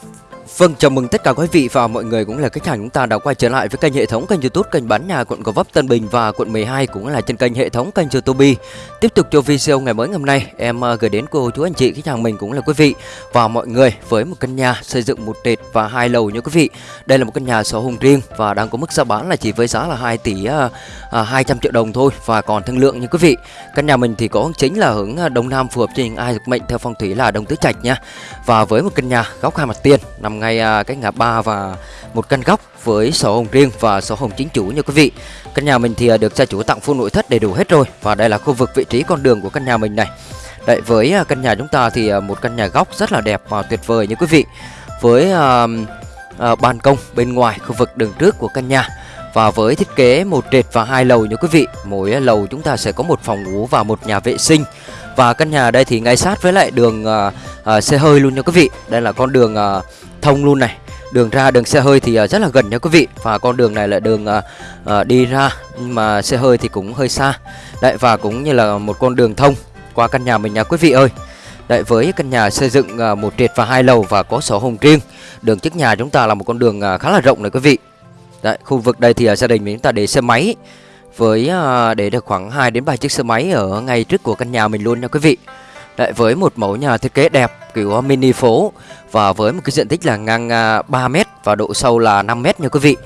Thank you. Vâng, chào mừng tất cả quý vị và mọi người cũng là khách hàng chúng ta đã quay trở lại với kênh hệ thống kênh YouTube kênh bán nhà quận Gò Vấp Tân Bình và quận 12 cũng là trên kênh hệ thống kênh YouTube. Tiếp tục cho video ngày mới ngày hôm nay, em ờ, gửi đến cô chú anh chị khách hàng mình cũng là quý vị và mọi người với một căn nhà xây dựng một trệt và hai lầu nha quý vị. Đây là một căn nhà sổ hồng riêng và đang có mức giá bán là chỉ với giá là 2 tỷ uh, uh, 200 triệu đồng thôi và còn thương lượng nha quý vị. Căn nhà mình thì có hướng chính là hướng ờ, đông nam phù hợp cho những ai được mệnh theo phong thủy là đông tứ trạch nha. Và với một căn nhà góc hai mặt tiền nằm ngay à, cái ngã ba và một căn góc với sổ hồng riêng và sổ hồng chính chủ nha quý vị. Căn nhà mình thì à, được gia chủ tặng full nội thất đầy đủ hết rồi và đây là khu vực vị trí con đường của căn nhà mình này. Đấy với à, căn nhà chúng ta thì một căn nhà góc rất là đẹp và tuyệt vời nha quý vị. Với uh, uh, ban công bên ngoài khu vực đường trước của căn nhà và với thiết kế một trệt và hai lầu nha quý vị. Mỗi lầu chúng ta sẽ có một phòng ngủ và một nhà vệ sinh. Và căn nhà đây thì ngay sát với lại đường uh, uh, xe hơi luôn nha quý vị. Đây là con đường uh, thông luôn này. Đường ra đường xe hơi thì à, rất là gần nha quý vị. Và con đường này là đường uh, đi ra nhưng mà xe hơi thì cũng hơi xa. Đấy và cũng như là một con đường thông qua căn nhà mình nha quý vị ơi. Đấy với căn nhà xây dựng một trệt và hai lầu và có sổ hồng riêng. Đường trước nhà chúng ta là một con đường khá là rộng này quý vị. Đấy khu vực đây thì gia đình mình chúng ta để xe máy với để được khoảng 2 đến 3 chiếc xe máy ở ngay trước của căn nhà mình luôn nha quý vị. Đấy, với một mẫu nhà thiết kế đẹp kiểu ờ, mini phố và với một cái diện tích là ngang à, 3 m và độ sâu là 5 m nha quý vị.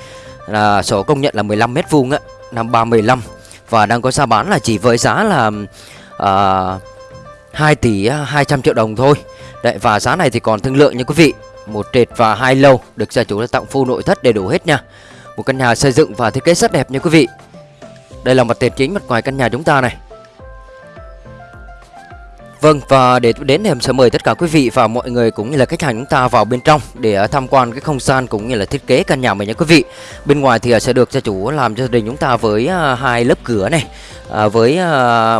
Là sổ công nhận là 15 m vuông á, năm 315 và đang có giá bán là chỉ với giá là à, uh, 2 tỷ à, 200 triệu đồng thôi. Đấy và giá này thì còn thương lượng nha quý vị. Một trệt và hai lầu được gia chủ đã tặng full nội thất đầy đủ hết nha. Một căn nhà xây dựng và thiết kế rất đẹp nha quý vị. Đây là mặt tiền chính mặt ngoài căn nhà chúng ta này. Vâng và để đến thì em sẽ mời tất cả quý vị và mọi người cũng như là khách hàng chúng ta vào bên trong để à, tham quan cái không gian cũng như là thiết kế căn nhà mình nha quý vị. Bên ngoài thì à, sẽ được gia chủ làm cho gia đình chúng ta với à, hai lớp cửa này, với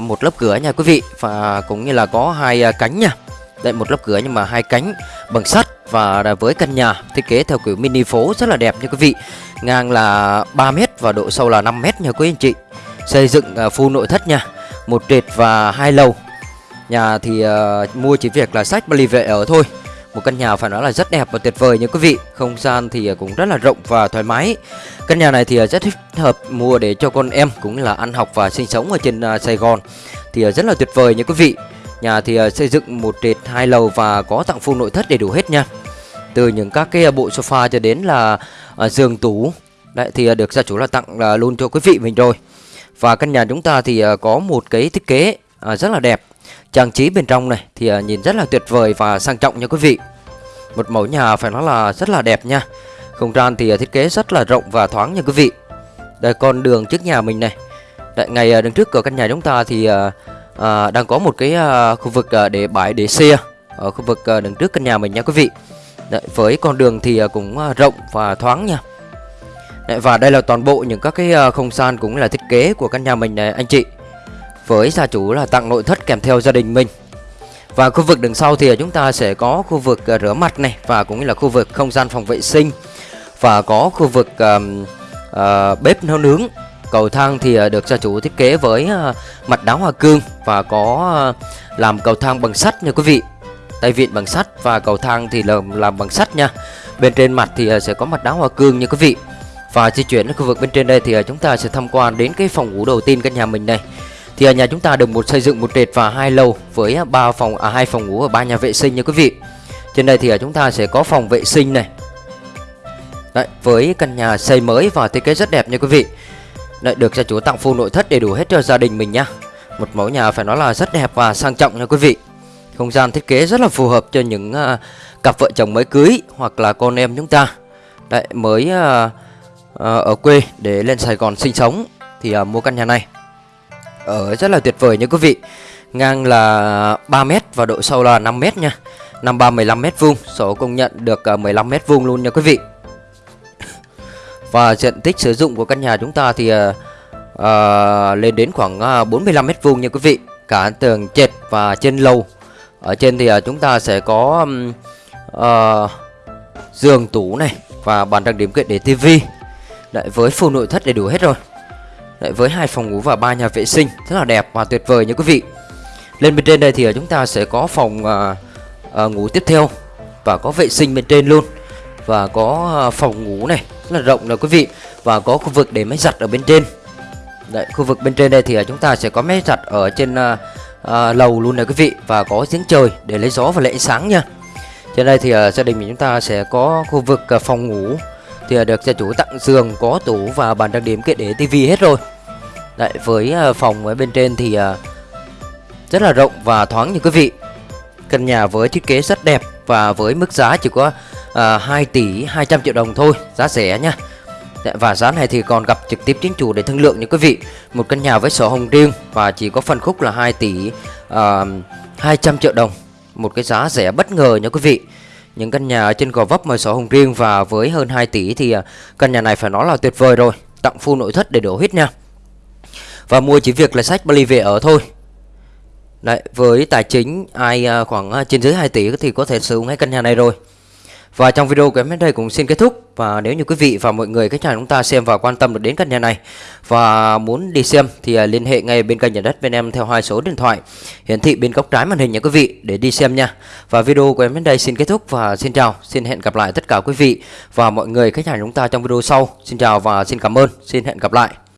một lớp cửa nha quý vị và cũng như là có hai cánh nha. Đây một lớp cửa nhưng mà hai cánh bằng sắt và với căn nhà thiết kế theo kiểu mini phố rất là đẹp nha quý vị. Ngang là 3 m và độ sâu là 5 m nha quý anh chị. Xây dựng full nội thất nha. Một trệt và hai lầu Nhà thì uh, mua chỉ việc là sách ly vệ ở thôi. Một căn nhà phải nói là rất đẹp và tuyệt vời nha quý vị. Không gian thì ờ, cũng rất là rộng và thoải mái. Căn nhà này thì ờ, rất thích hợp mua để cho con em cũng là ăn học và sinh sống ở trên uh, Sài Gòn. Thì uh, rất là tuyệt vời nha quý vị. Nhà thì uh, xây dựng một trệt hai lầu và có tặng full nội thất đầy đủ hết nha. Từ những các cái bộ sofa cho đến là uh, giường tủ. Đấy thì uh, được gia chủ là tặng uh, luôn cho quý vị mình rồi. Và căn nhà chúng ta thì uh, có một cái thiết kế rất là đẹp. Trang trí bên trong này thì à, nhìn rất là tuyệt vời và sang trọng nha quý vị. Một mẫu nhà phải nói là rất là đẹp nha. Không gian thì à, thiết kế rất là rộng và thoáng nha quý vị. Đây con đường trước nhà mình này. Tại ngày à, đứng trước cửa căn nhà chúng ta thì à, đang có một cái à, khu vực à, để bãi để xe Ở khu vực à, đứng trước căn nhà mình nha quý vị. Đấy, Với con đường thì à, cũng à, rộng và thoáng nha. Đấy, Và đây là toàn bộ những các cái à, không gian cũng là thiết kế của căn nhà mình này anh chị với gia chủ là tặng nội thất kèm theo gia đình mình. Và khu vực đằng sau thì chúng ta sẽ có khu vực à, rửa mặt này và cũng như là khu vực không gian phòng vệ sinh. Và có khu vực uh, uh, bếp nấu nướng. Cầu thang thì à, được gia chủ thiết kế với uh, mặt đá hoa cương và có uh, làm cầu thang bằng sắt nha quý vị. Tay vịn bằng sắt và cầu thang thì là làm bằng sắt nha. Bên trên mặt thì sẽ có mặt đá hoa cương nha quý vị. Và di chuyển đến khu vực bên trên đây thì chúng ta sẽ tham quan đến cái phòng ngủ đầu tiên căn nhà mình này thì nhà chúng ta được một xây dựng một trệt và hai lầu với ba phòng à hai phòng ngủ và ba nhà vệ sinh nha quý vị. Trên đây thì ở chúng ta sẽ có phòng vệ sinh này. Đấy, với căn nhà xây mới và thiết kế rất đẹp nha quý vị. Đấy, được gia chủ tặng full nội thất đầy đủ hết cho gia đình mình nhá. Một mẫu nhà phải nói là rất đẹp và sang trọng nha quý vị. Không gian thiết kế rất là phù hợp cho những uh, cặp vợ chồng mới cưới hoặc là con em chúng ta. Đấy, mới uh, uh, ở quê để lên Sài Gòn sinh sống thì uh, mua căn nhà này ở rất là tuyệt vời nha quý vị. Ngang là 3m và độ sâu là 5m nha. 53 15m vuông Sổ công nhận được ờ, 15m vuông luôn nha quý vị. Và diện tích sử dụng của căn nhà chúng ta thì uh, lên đến khoảng uh, 45m vuông nha quý vị. Cả tường trệt và trên lầu. Ở trên thì uh, chúng ta sẽ có um, uh, giường tủ này Và bàn trang điểm kiện để tivi Đấy, với full nội thất đầy đủ hết rồi. Đấy, với hai phòng ngủ và ba nhà vệ sinh rất là đẹp và tuyệt vời nha quý vị. Lên bên trên đây thì ờ, chúng ta sẽ có phòng uh, uh, ngủ tiếp theo và có vệ sinh bên trên luôn và có à, phòng ngủ này rất là rộng nè quý vị và có khu vực để máy giặt ở bên trên Đấy, khu vực bên trên đây thì chúng ta sẽ có máy giặt ở trên à, à, lầu luôn này quý vị và có giếng trời để lấy gió và lấy ánh sáng nha. Trên đây thì à, gia đình mình chúng ta sẽ có khu vực à, phòng ngủ thì à, được gia chủ tặng giường, có tủ và bàn trang điểm kệ để tivi hết rồi. Đấy, với ờ, phòng ở bên trên thì ờ, rất là rộng và thoáng như quý vị. Căn nhà với thiết kế rất đẹp và với mức giá chỉ có ờ, à, 2 tỷ 200 triệu đồng thôi, giá rẻ nha. Dạ, và giá này thì còn gặp trực tiếp chính chủ để thương lượng nha quý vị. Một căn nhà với sổ hồng riêng và chỉ có phân khúc là 2 tỷ uh, 200 triệu đồng. Một cái giá rẻ bất ngờ nha quý vị. Những căn nhà ở trên Gò Vấp mà sổ hồng riêng và với hơn 2 tỷ thì căn nhà này phải nói là tuyệt vời rồi. Tặng full nội thất để đổ hết nha. Và mua chỉ việc là sách Bali về ở thôi. Đấy, với tài chính ai à, khoảng à, trên dưới 2 tỷ thì có thể sử dụng ngay căn nhà này rồi. Và trong video của em đến đây cũng xin kết thúc. Và nếu như quý vị và mọi người khách hàng chúng ta xem và quan tâm được đến căn nhà này Và muốn đi xem thì à, liên hệ ngay bên kênh nhà đất bên em theo hai số điện thoại. Hiển thị bên góc trái màn hình nha quý vị để đi xem nha. Và video của em đến đây xin kết thúc và xin chào Xin hẹn gặp lại tất cả quý vị và mọi người khách hàng chúng ta trong video sau. Xin chào và xin cảm ơn Xin hẹn gặp lại.